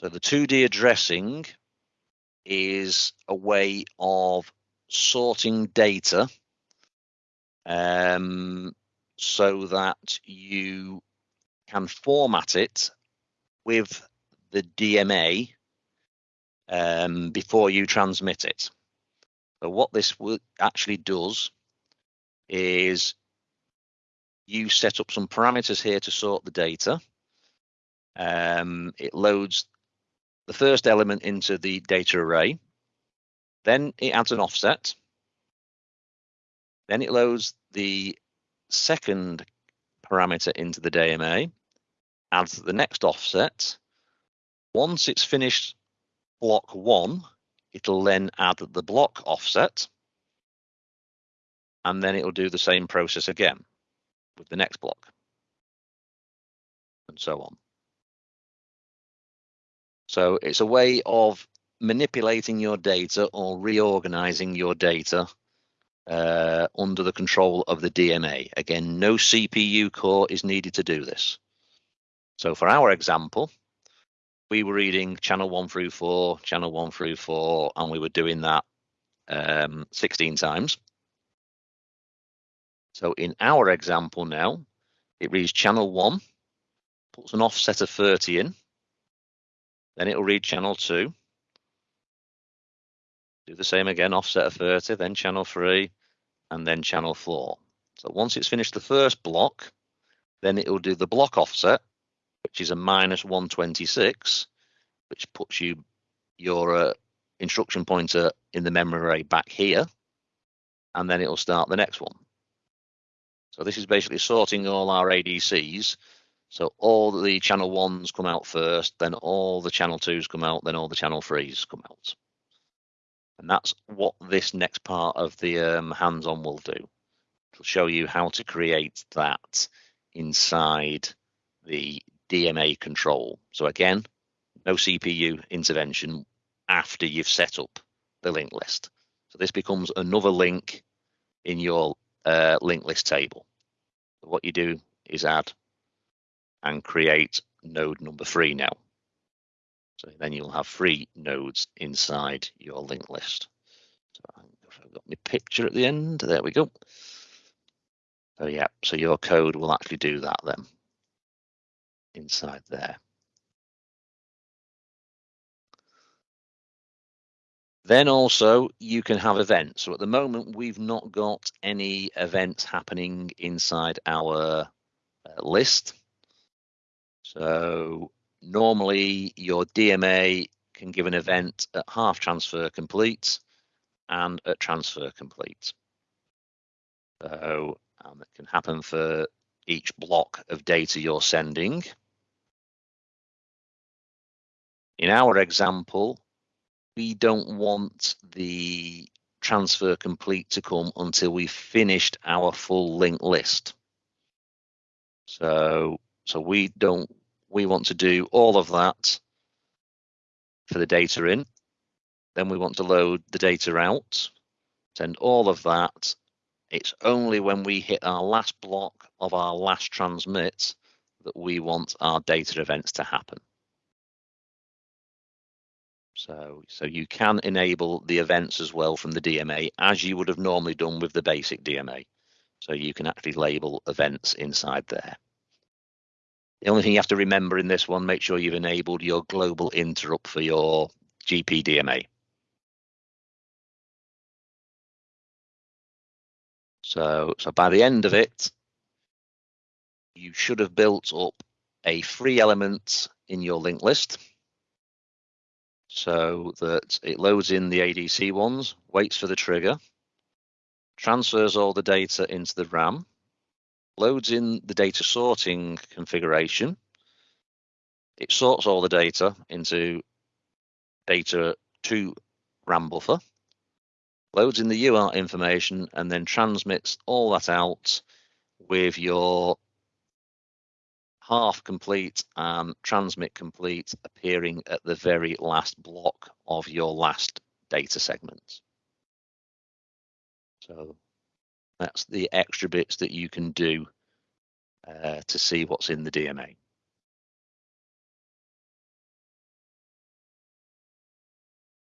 So the 2D addressing is a way of sorting data um, so that you can format it with the DMA um, before you transmit it. So what this actually does is you set up some parameters here to sort the data. Um, it loads the first element into the data array. Then it adds an offset. Then it loads the second parameter into the DMA, adds the next offset. Once it's finished block one, it'll then add the block offset. And then it'll do the same process again with the next block and so on. So it's a way of manipulating your data or reorganizing your data uh, under the control of the DMA. Again, no CPU core is needed to do this. So for our example, we were reading channel one through four, channel one through four, and we were doing that um, 16 times. So in our example now, it reads channel one, puts an offset of 30 in, then it'll read channel two, do the same again, offset of 30, then channel three, and then channel four. So once it's finished the first block, then it will do the block offset, which is a minus 126, which puts you your uh, instruction pointer in the memory array back here, and then it'll start the next one. So this is basically sorting all our ADCs. So all the channel ones come out first, then all the channel twos come out, then all the channel threes come out. And that's what this next part of the um, hands-on will do. It'll show you how to create that inside the DMA control. So again, no CPU intervention after you've set up the linked list. So this becomes another link in your uh, linked list table. What you do is add and create node number three now. So then you'll have three nodes inside your linked list. So I've got my picture at the end. There we go. So yeah, so your code will actually do that then inside there. Then also you can have events. So at the moment, we've not got any events happening inside our uh, list. So normally your DMA can give an event at half transfer complete and at transfer complete. So um, it can happen for each block of data you're sending. In our example, we don't want the transfer complete to come until we've finished our full linked list. So, so we don't, we want to do all of that for the data in. Then we want to load the data out, send all of that. It's only when we hit our last block of our last transmit that we want our data events to happen. So, so you can enable the events as well from the DMA as you would have normally done with the basic DMA. So you can actually label events inside there. The only thing you have to remember in this one, make sure you've enabled your global interrupt for your GPDMA. So, so by the end of it, you should have built up a free element in your linked list so that it loads in the ADC ones, waits for the trigger, transfers all the data into the RAM, loads in the data sorting configuration. It sorts all the data into data to RAM buffer, loads in the UART information, and then transmits all that out with your half complete and transmit complete appearing at the very last block of your last data segment. So that's the extra bits that you can do uh, to see what's in the DMA.